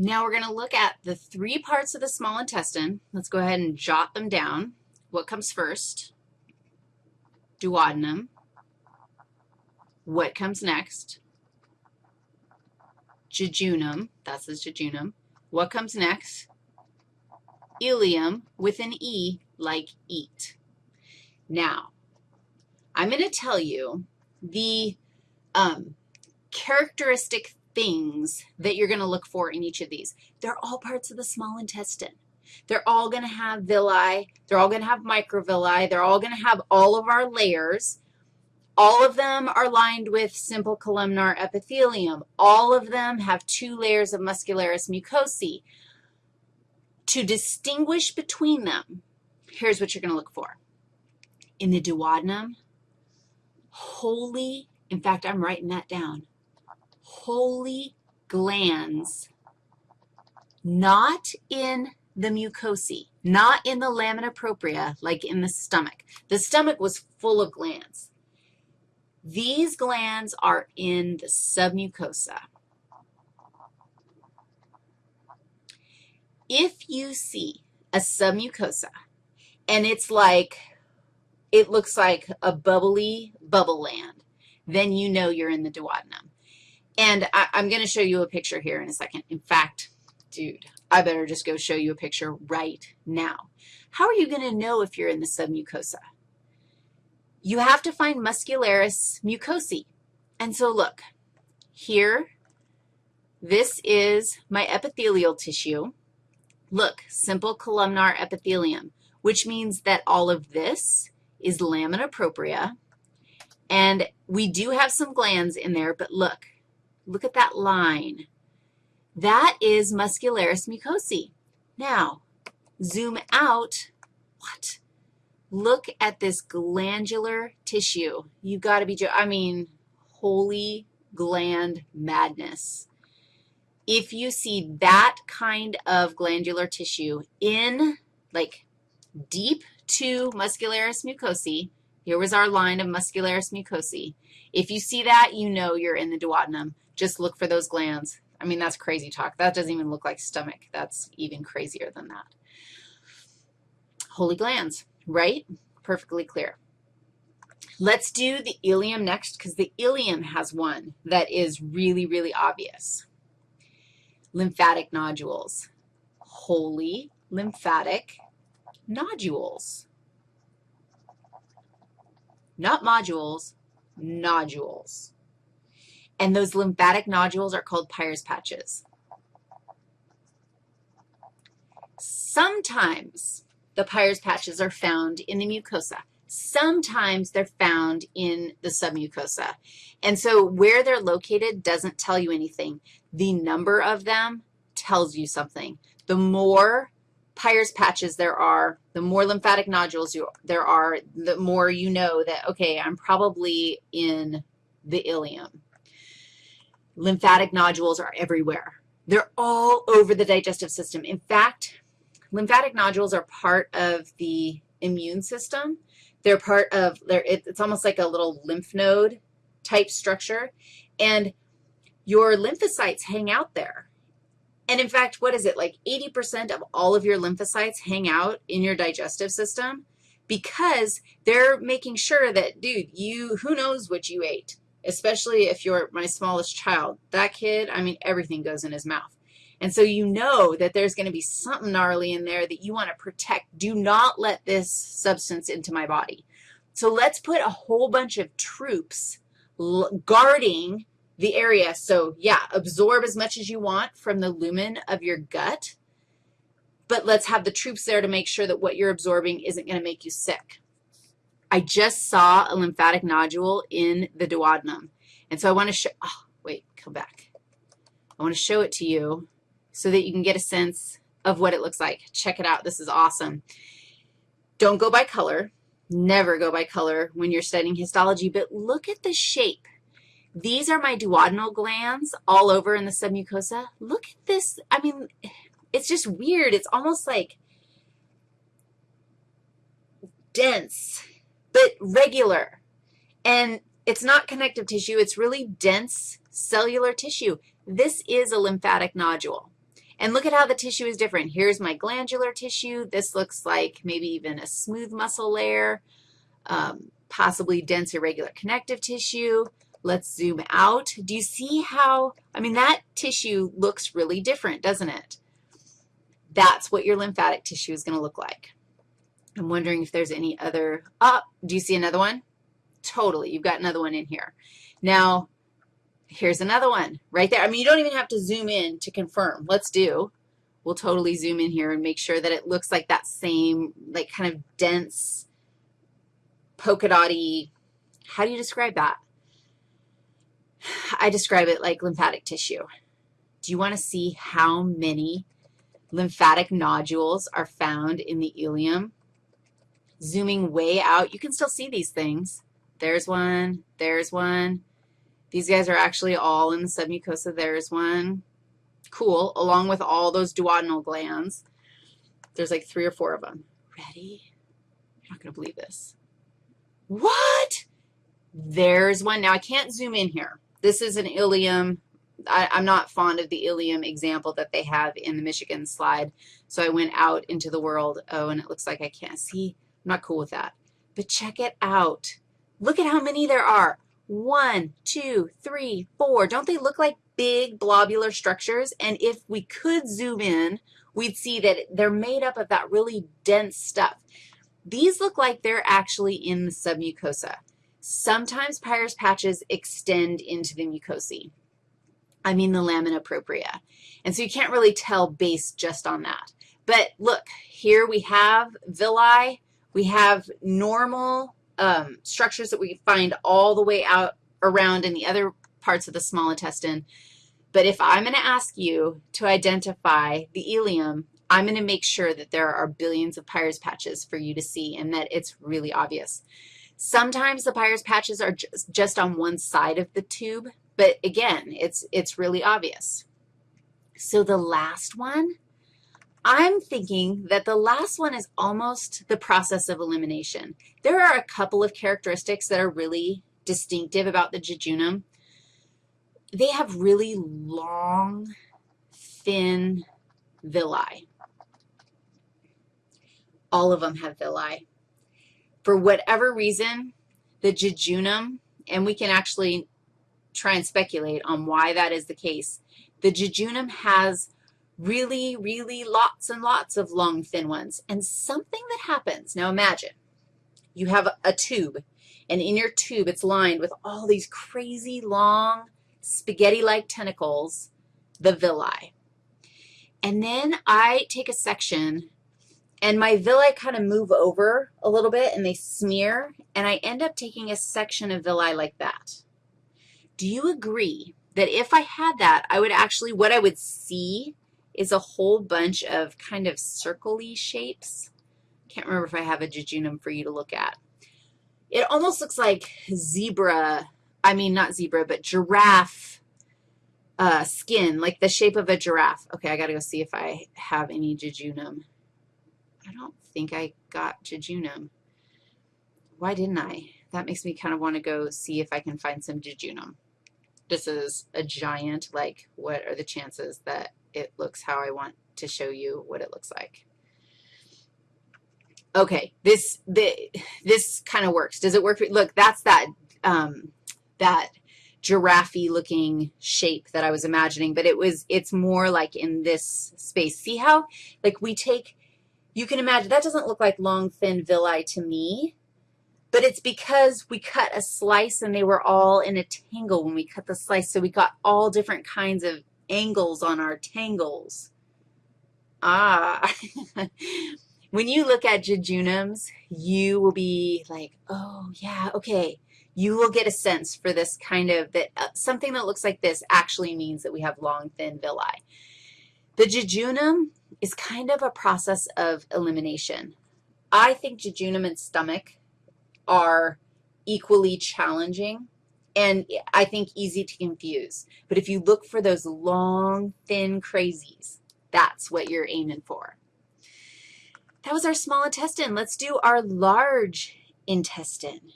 Now we're going to look at the three parts of the small intestine. Let's go ahead and jot them down. What comes first? Duodenum. What comes next? Jejunum. That's the jejunum. What comes next? Ileum with an E like eat. Now, I'm going to tell you the um, characteristic things that you're going to look for in each of these. They're all parts of the small intestine. They're all going to have villi. They're all going to have microvilli. They're all going to have all of our layers. All of them are lined with simple columnar epithelium. All of them have two layers of muscularis mucosae. To distinguish between them, here's what you're going to look for. In the duodenum, wholly, in fact, I'm writing that down, wholly glands, not in the mucosae, not in the lamina propria like in the stomach. The stomach was full of glands. These glands are in the submucosa. If you see a submucosa and it's like, it looks like a bubbly bubble land, then you know you're in the duodenum. And I, am going to show you a picture here in a second. In fact, dude, I better just go show you a picture right now. How are you going to know if you're in the submucosa? You have to find muscularis mucosae. And so look, here, this is my epithelial tissue. Look, simple columnar epithelium, which means that all of this is lamina propria. And we do have some glands in there, but look, look at that line. That is muscularis mucosae. Now, zoom out. What? Look at this glandular tissue. You've got to be, I mean, holy gland madness if you see that kind of glandular tissue in, like, deep to muscularis mucosae, here was our line of muscularis mucosae. If you see that, you know you're in the duodenum. Just look for those glands. I mean, that's crazy talk. That doesn't even look like stomach. That's even crazier than that. Holy glands, right? Perfectly clear. Let's do the ileum next because the ileum has one that is really, really obvious lymphatic nodules, Holy lymphatic nodules. Not modules, nodules. And those lymphatic nodules are called Peyer's patches. Sometimes the Peyer's patches are found in the mucosa. Sometimes they're found in the submucosa. And so where they're located doesn't tell you anything. The number of them tells you something. The more Peyer's patches there are, the more lymphatic nodules you, there are, the more you know that, okay, I'm probably in the ileum. Lymphatic nodules are everywhere. They're all over the digestive system. In fact, lymphatic nodules are part of the immune system. They're part of, they're, it's almost like a little lymph node type structure, and your lymphocytes hang out there. And in fact, what is it, like 80% of all of your lymphocytes hang out in your digestive system because they're making sure that, dude, you, who knows what you ate, especially if you're my smallest child. That kid, I mean, everything goes in his mouth. And so you know that there's going to be something gnarly in there that you want to protect. Do not let this substance into my body. So let's put a whole bunch of troops guarding the area. So, yeah, absorb as much as you want from the lumen of your gut, but let's have the troops there to make sure that what you're absorbing isn't going to make you sick. I just saw a lymphatic nodule in the duodenum, and so I want to show, oh, wait, come back. I want to show it to you so that you can get a sense of what it looks like. Check it out. This is awesome. Don't go by color. Never go by color when you're studying histology, but look at the shape. These are my duodenal glands all over in the submucosa. Look at this. I mean, it's just weird. It's almost like dense, but regular. And it's not connective tissue. It's really dense cellular tissue. This is a lymphatic nodule. And look at how the tissue is different. Here's my glandular tissue. This looks like maybe even a smooth muscle layer, um, possibly dense irregular connective tissue. Let's zoom out. Do you see how, I mean, that tissue looks really different, doesn't it? That's what your lymphatic tissue is going to look like. I'm wondering if there's any other, oh, do you see another one? Totally, you've got another one in here. Now, here's another one right there. I mean, you don't even have to zoom in to confirm. Let's do. We'll totally zoom in here and make sure that it looks like that same, like kind of dense, polka dotty, how do you describe that? I describe it like lymphatic tissue. Do you want to see how many lymphatic nodules are found in the ileum? Zooming way out, you can still see these things. There's one, there's one. These guys are actually all in the submucosa. There's one. Cool, along with all those duodenal glands. There's like three or four of them. Ready? You're not going to believe this. What? There's one. Now, I can't zoom in here. This is an ileum. I, am not fond of the ileum example that they have in the Michigan slide, so I went out into the world. Oh, and it looks like I can't see. I'm not cool with that. But check it out. Look at how many there are. One, two, three, four. Don't they look like big blobular structures? And if we could zoom in, we'd see that they're made up of that really dense stuff. These look like they're actually in the submucosa. Sometimes Peyer's patches extend into the mucosae. I mean the lamina propria. And so you can't really tell based just on that. But look, here we have villi. We have normal um, structures that we find all the way out around in the other parts of the small intestine. But if I'm going to ask you to identify the ileum, I'm going to make sure that there are billions of Peyer's patches for you to see and that it's really obvious. Sometimes the Peyer's patches are just, just on one side of the tube, but again, it's, it's really obvious. So the last one, I'm thinking that the last one is almost the process of elimination. There are a couple of characteristics that are really distinctive about the jejunum. They have really long, thin villi. All of them have villi. For whatever reason, the jejunum, and we can actually try and speculate on why that is the case, the jejunum has really, really lots and lots of long, thin ones. And something that happens, now imagine you have a tube, and in your tube it's lined with all these crazy long spaghetti-like tentacles, the villi. And then I take a section, and my villi kind of move over a little bit, and they smear, and I end up taking a section of villi like that. Do you agree that if I had that, I would actually, what I would see is a whole bunch of kind of circle-y shapes. Can't remember if I have a jejunum for you to look at. It almost looks like zebra, I mean not zebra, but giraffe uh, skin, like the shape of a giraffe. Okay, I got to go see if I have any jejunum. I don't think I got jejunum. Why didn't I? That makes me kind of want to go see if I can find some jejunum. This is a giant, like what are the chances that it looks how I want to show you what it looks like. Okay, this, the, this kind of works. Does it work? For, Look, that's that, um, that giraffe looking shape that I was imagining, but it was, it's more like in this space. See how, like we take, you can imagine, that doesn't look like long, thin villi to me, but it's because we cut a slice and they were all in a tangle when we cut the slice, so we got all different kinds of angles on our tangles. Ah, when you look at jejunums, you will be like, oh, yeah, okay. You will get a sense for this kind of, that uh, something that looks like this actually means that we have long, thin villi. The jejunum is kind of a process of elimination. I think jejunum and stomach are equally challenging and I think easy to confuse. But if you look for those long, thin crazies, that's what you're aiming for. That was our small intestine. Let's do our large intestine.